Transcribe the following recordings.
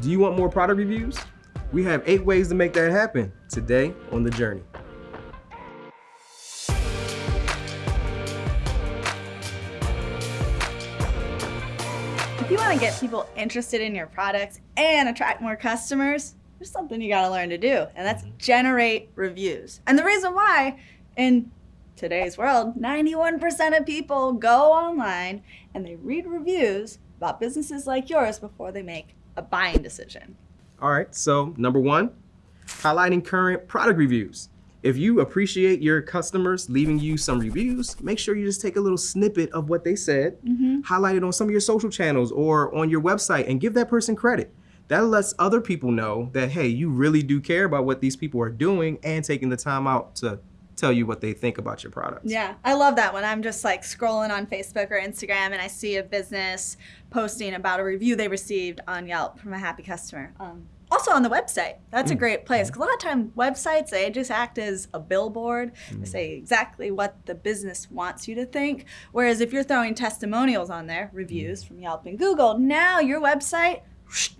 Do you want more product reviews? We have eight ways to make that happen today on The Journey. If you want to get people interested in your products and attract more customers, there's something you got to learn to do, and that's generate reviews. And the reason why in today's world, 91% of people go online and they read reviews about businesses like yours before they make a buying decision. All right, so number one, highlighting current product reviews. If you appreciate your customers leaving you some reviews, make sure you just take a little snippet of what they said, mm-hmm. highlight it on some of your social channels or on your website and give that person credit. That lets other people know that, hey, you really do care about what these people are doing and taking the time out to tell you what they think about your products. Yeah, I love that when I'm just like scrolling on Facebook or Instagram and I see a business posting about a review they received on Yelp from a happy customer. Um, also on the website, that's a mm. great place. Mm. 'cause a lot of time websites they just act as a billboard. They mm. say exactly what the business wants you to think. Whereas if you're throwing testimonials on there, reviews from Yelp and Google, now your website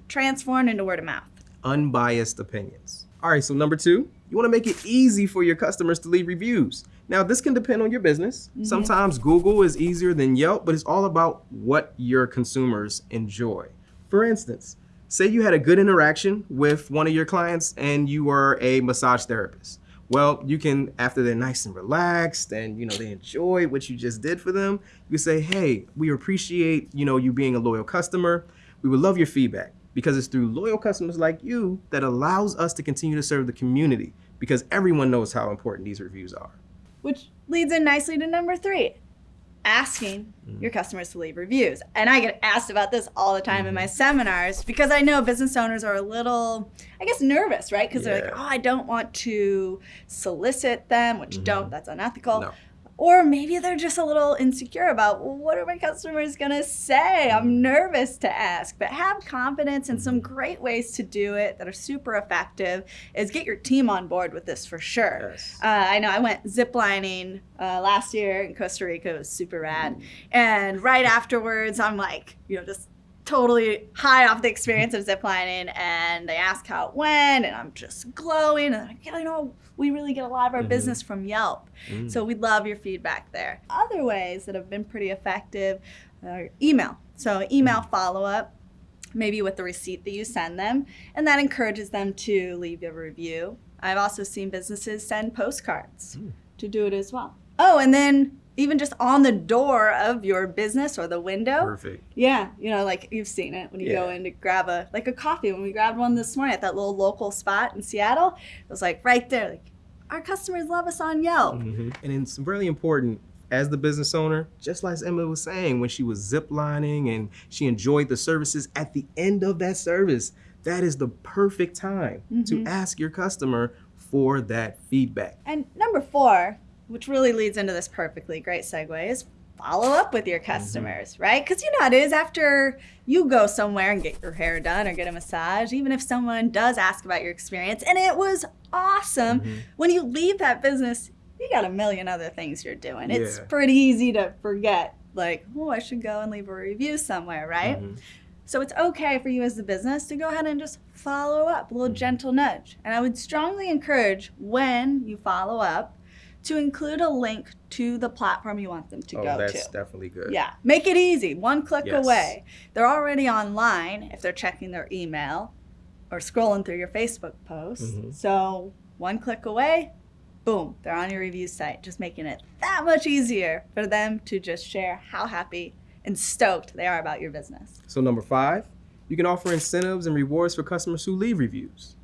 transformed into word of mouth. unbiased opinions. All right, so number two, you wanna make it easy for your customers to leave reviews. Now, this can depend on your business. Mm-hmm. Sometimes Google is easier than Yelp, but it's all about what your consumers enjoy. For instance, say you had a good interaction with one of your clients and you are a massage therapist. Well, you can, after they're nice and relaxed and you know they enjoy what you just did for them, you say, hey, we appreciate you know you being a loyal customer. We would love your feedback because it's through loyal customers like you that allows us to continue to serve the community because everyone knows how important these reviews are. Which leads in nicely to number three asking mm. your customers to leave reviews. And I get asked about this all the time in my mm-hmm. seminars because I know business owners are a little, I guess, nervous, right? Because they're like, oh, I don't want to solicit them, which don't, mm-hmm. that's unethical. No. Or maybe they're just a little insecure about well, what are my customers gonna say? I'm nervous to ask, but have confidence and some great ways to do it that are super effective is get your team on board with this for sure. Yes. Uh, I know I went ziplining uh, last year in Costa Rica. It was super rad. And right afterwards, I'm like, you know, just totally high off the experience of ziplining. And they ask how it went, and I'm just glowing. And I'm like, yeah, you know, we really get a lot of our mm-hmm. business from Yelp. Mm. So we'd love your feedback there. Other ways that have been pretty effective are email. So email mm. follow up maybe with the receipt that you send them, and that encourages them to leave a review. I've also seen businesses send postcards mm. to do it as well. Oh, and then even just on the door of your business or the window. Perfect. Yeah, you know, like you've seen it when you go in to grab a like a coffee. When we grabbed one this morning at that little local spot in Seattle, it was like right there, like our customers love us on Yelp. Mhm. And it's really important as the business owner, just like Emma was saying, when she was ziplining and she enjoyed the services at the end of that service, that is the perfect time to ask your customer for that feedback. And number four, which really leads into this perfectly great segue, is follow up with your mm-hmm. customers, right? Because you know it is after you go somewhere and get your hair done or get a massage, even if someone does ask about your experience and it was awesome, mm-hmm. when you leave that business, you got a million other things you're doing. It's pretty easy to forget, like, oh, I should go and leave a review somewhere, right? Mm-hmm. So it's okay for you as the business to go ahead and just follow up, a little gentle nudge. And I would strongly encourage when you follow up to include a link to the platform you want them to oh, go that's to. That's definitely good. Yeah, make it easy, one click Yes. away. They're already online if they're checking their email or scrolling through your Facebook posts. Mhm. So one click away, boom, they're on your review site, just making it that much easier for them to just share how happy and stoked they are about your business. So number five, you can offer incentives and rewards for customers who leave reviews.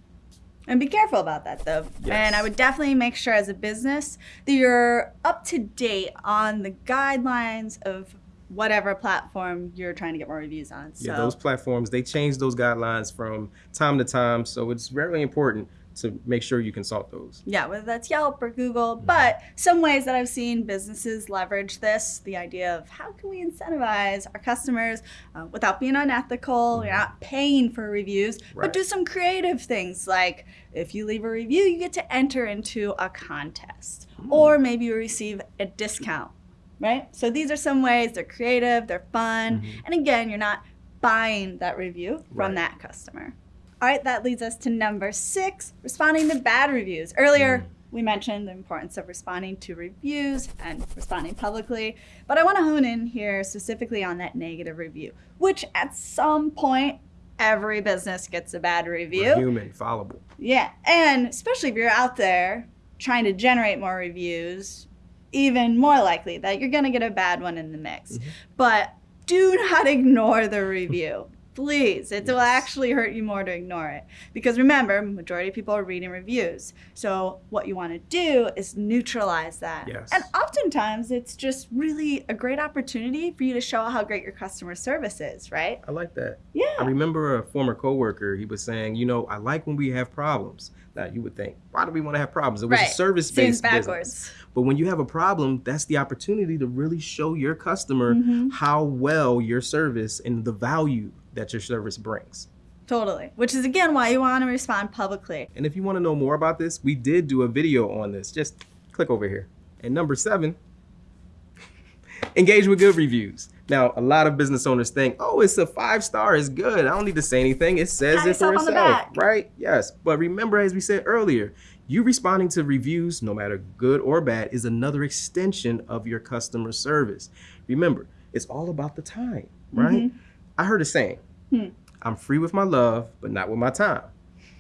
And be careful about that though. Yes. And I would definitely make sure as a business that you're up to date on the guidelines of whatever platform you're trying to get more reviews on. So Yeah, those platforms, they change those guidelines from time to time. So it's very important to make sure you consult those. Yeah, whether that's Yelp or Google. Mm-hmm. But some ways that I've seen businesses leverage this the idea of how can we incentivize our customers uh, without being unethical, you're not paying for reviews, but Mm-hmm. Do some creative things like if you leave a review, you get to enter into a contest, Hmm. or maybe you receive a discount. Right? So these are some ways they're creative, they're fun, Mm-hmm. and again, you're not buying that review from Right. that customer. All right, that leads us to number six responding to bad reviews. Earlier, Mm. we mentioned the importance of responding to reviews and responding publicly, but I want to hone in here specifically on that negative review, which at some point, every business gets a bad review. We're human, fallible. Yeah, and especially if you're out there trying to generate more reviews, even more likely that you're going to get a bad one in the mix. Mhm. But do not ignore the review. Please, it will actually hurt you more to ignore it. Because remember, majority of people are reading reviews. So what you want to do is neutralize that. Yes. And oftentimes it's just really a great opportunity for you to show how great your customer service is, right? I like that. Yeah. I remember a former coworker, he was saying, you know, I like when we have problems. Now you would think, why do we want to have problems? It was Right. a service-based business. backwards. But when you have a problem, that's the opportunity to really show your customer Mhm. how well your service and the value that your service brings. Totally. Which is again why you want to respond publicly. And if you want to know more about this, we did do a video on this. Just click over here. And number seven, engage with good reviews. Now, a lot of business owners think, oh, it's a five star, it's good. I don't need to say anything. It says Pat it for yourself on the itself, right? Yes. But remember, as we said earlier, you responding to reviews, no matter good or bad, is another extension of your customer service. Remember, it's all about the time, right? Mm-hmm. I heard a saying, Hmm. I'm free with my love, but not with my time.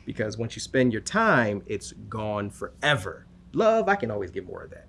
Because once you spend your time, it's gone forever. Love, I can always get more of that.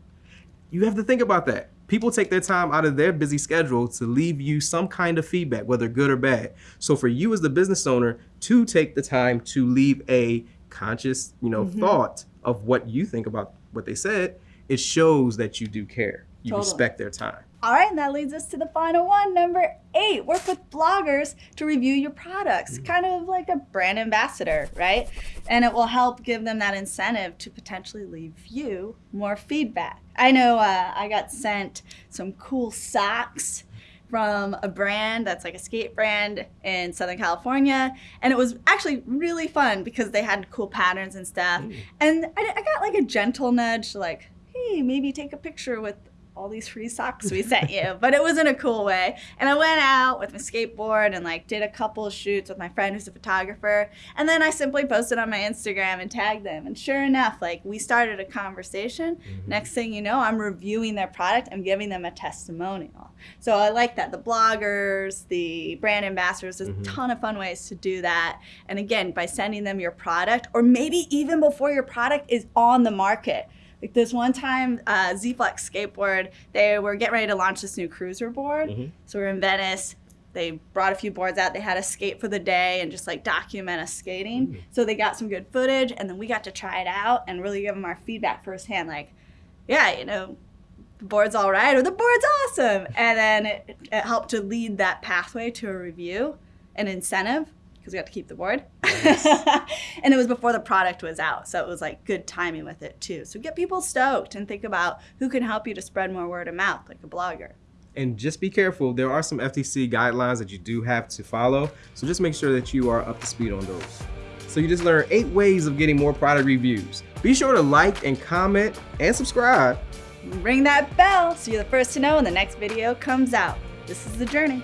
You have to think about that. People take their time out of their busy schedule to leave you some kind of feedback, whether good or bad. So for you as the business owner to take the time to leave a conscious, you know, Mhm. thought of what you think about what they said, it shows that you do care. You Totally. respect their time. All right, and that leads us to the final one, number eight. Work with bloggers to review your products, kind of like a brand ambassador, right? And it will help give them that incentive to potentially leave you more feedback. I know uh, I got sent some cool socks from a brand that's like a skate brand in Southern California. And it was actually really fun because they had cool patterns and stuff. Mm. And I, I got like a gentle nudge, like, hey, maybe take a picture with all these free socks we sent you. But it was in a cool way. And I went out with my skateboard and like did a couple of shoots with my friend who's a photographer. And then I simply posted on my Instagram and tagged them. And sure enough, like we started a conversation. Mhm. Next thing you know, I'm reviewing their product. I'm giving them a testimonial. So I like that. The bloggers, the brand ambassadors, there's Mhm. a ton of fun ways to do that. And again, by sending them your product, or maybe even before your product is on the market. Like this one time, uh, Z Flex Skateboard, they were getting ready to launch this new cruiser board. Mhm. So we're in Venice. They brought a few boards out. They had us skate for the day and just like document us skating. Mm. So they got some good footage, and then we got to try it out and really give them our feedback firsthand. Like, yeah, you know, the board's all right, or the board's awesome. And then it, it helped to lead that pathway to a review, an incentive, because we got to keep the board. and it was before the product was out. So it was like good timing with it too. So get people stoked and think about who can help you to spread more word of mouth, like a blogger. And just be careful. There are some FTC guidelines that you do have to follow. So just make sure that you are up to speed on those. So you just learned eight ways of getting more product reviews. Be sure to like and comment and subscribe. Ring that bell so you're the first to know when the next video comes out. This is The Journey.